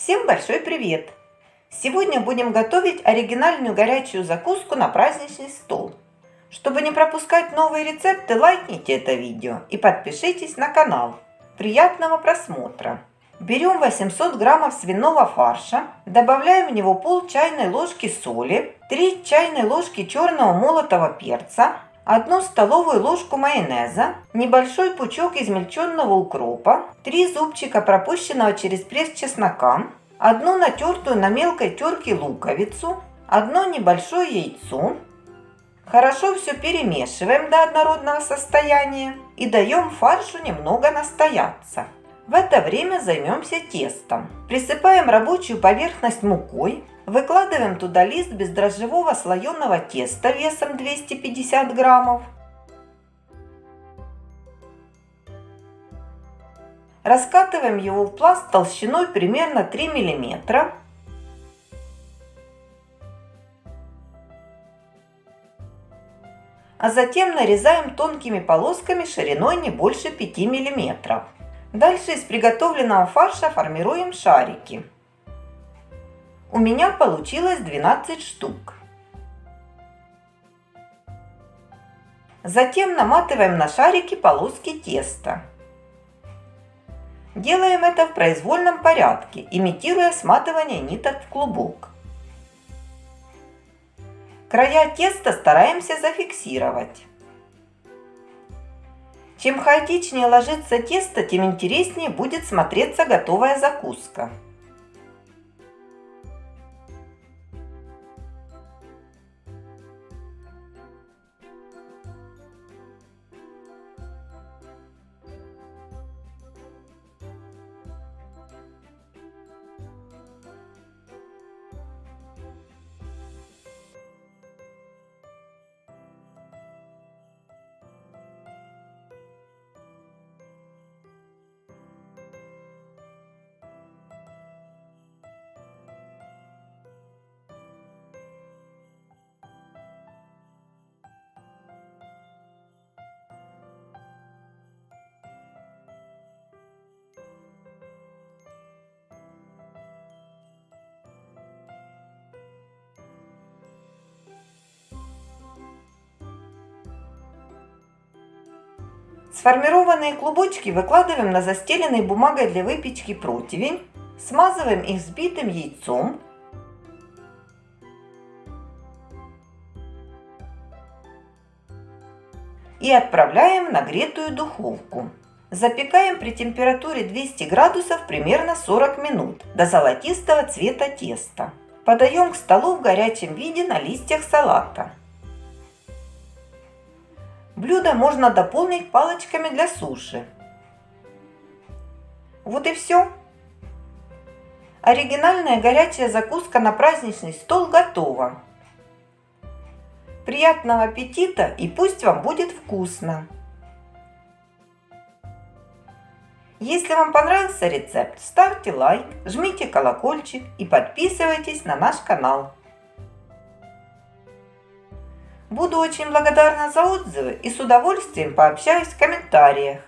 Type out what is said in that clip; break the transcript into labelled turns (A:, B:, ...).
A: Всем большой привет! Сегодня будем готовить оригинальную горячую закуску на праздничный стол. Чтобы не пропускать новые рецепты, лайкните это видео и подпишитесь на канал. Приятного просмотра! Берем 800 граммов свиного фарша, добавляем в него пол чайной ложки соли, 3 чайной ложки черного молотого перца, 1 столовую ложку майонеза, небольшой пучок измельченного укропа, 3 зубчика пропущенного через пресс чеснока, одну натертую на мелкой терке луковицу, одно небольшое яйцо. Хорошо все перемешиваем до однородного состояния и даем фаршу немного настояться. В это время займемся тестом. Присыпаем рабочую поверхность мукой, Выкладываем туда лист бездрожжевого слоеного теста весом 250 граммов. Раскатываем его в пласт толщиной примерно 3 миллиметра. А затем нарезаем тонкими полосками шириной не больше 5 миллиметров. Дальше из приготовленного фарша формируем шарики. У меня получилось 12 штук. Затем наматываем на шарики полоски теста. Делаем это в произвольном порядке, имитируя сматывание ниток в клубок. Края теста стараемся зафиксировать. Чем хаотичнее ложится тесто, тем интереснее будет смотреться готовая закуска. Сформированные клубочки выкладываем на застеленный бумагой для выпечки противень, смазываем их взбитым яйцом, и отправляем в нагретую духовку. Запекаем при температуре 200 градусов примерно 40 минут до золотистого цвета теста. Подаем к столу в горячем виде на листьях салата. Блюдо можно дополнить палочками для суши. Вот и все. Оригинальная горячая закуска на праздничный стол готова. Приятного аппетита и пусть вам будет вкусно! Если вам понравился рецепт, ставьте лайк, жмите колокольчик и подписывайтесь на наш канал. Буду очень благодарна за отзывы и с удовольствием пообщаюсь в комментариях.